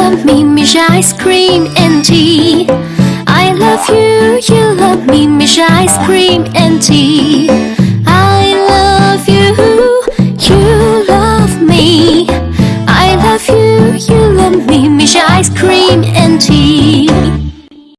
love me, Mixue Ice Cream and Tea. I love you, you love me, Mixue Ice Cream and Tea. I love you, you love me. I love you, you love me, Mixue Ice Cream. and tea.